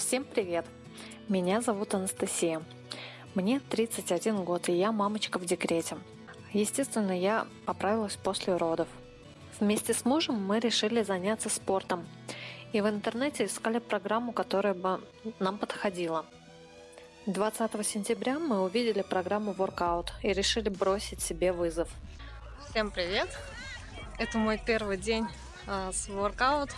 Всем привет! Меня зовут Анастасия. Мне 31 год, и я мамочка в декрете. Естественно, я поправилась после родов. Вместе с мужем мы решили заняться спортом. И в интернете искали программу, которая бы нам подходила. 20 сентября мы увидели программу Workout и решили бросить себе вызов. Всем привет! Это мой первый день а, с Workout.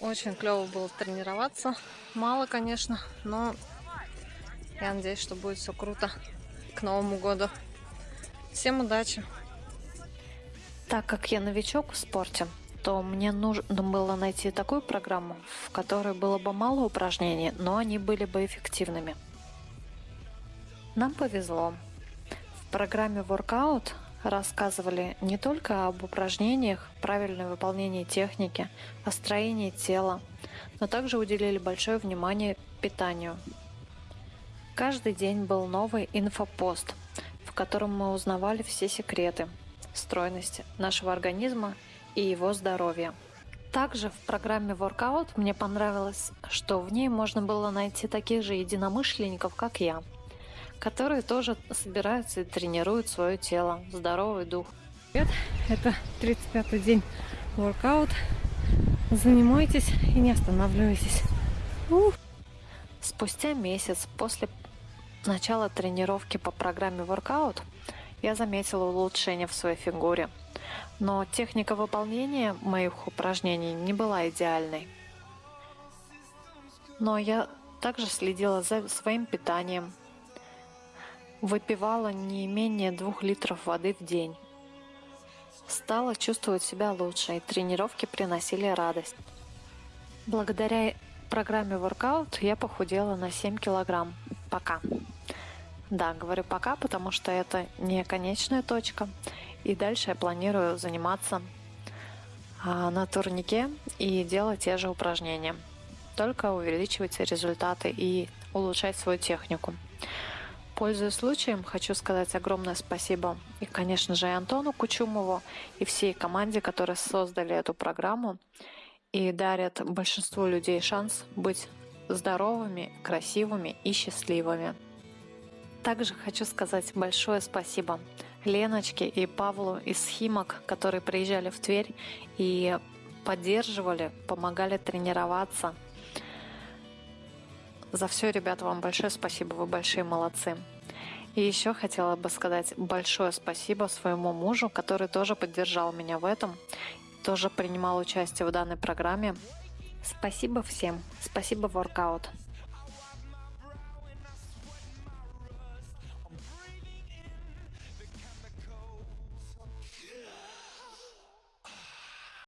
Очень клево было тренироваться. Мало, конечно, но я надеюсь, что будет все круто к Новому году. Всем удачи! Так как я новичок в спорте, то мне нужно было найти такую программу, в которой было бы мало упражнений, но они были бы эффективными. Нам повезло. В программе Workout рассказывали не только об упражнениях, правильном выполнении техники, о строении тела, но также уделили большое внимание питанию. Каждый день был новый инфопост, в котором мы узнавали все секреты стройности нашего организма и его здоровья. Также в программе Workout мне понравилось, что в ней можно было найти таких же единомышленников, как я – которые тоже собираются и тренируют свое тело, здоровый дух. Привет, это 35-й день воркаут. Занимайтесь и не останавливайтесь. Ух. Спустя месяц после начала тренировки по программе воркаут я заметила улучшение в своей фигуре. Но техника выполнения моих упражнений не была идеальной. Но я также следила за своим питанием, Выпивала не менее двух литров воды в день. Стала чувствовать себя лучше, и тренировки приносили радость. Благодаря программе Workout я похудела на 7 килограмм. Пока. Да, говорю пока, потому что это не конечная точка. И дальше я планирую заниматься а, на турнике и делать те же упражнения. Только увеличивать результаты и улучшать свою технику. Пользуясь случаем, хочу сказать огромное спасибо и, конечно же, и Антону Кучумову, и всей команде, которые создали эту программу и дарят большинству людей шанс быть здоровыми, красивыми и счастливыми. Также хочу сказать большое спасибо Леночке и Павлу из Химок, которые приезжали в Тверь и поддерживали, помогали тренироваться – за все, ребята, вам большое спасибо, вы большие молодцы. И еще хотела бы сказать большое спасибо своему мужу, который тоже поддержал меня в этом, тоже принимал участие в данной программе. Спасибо всем. Спасибо, Workout.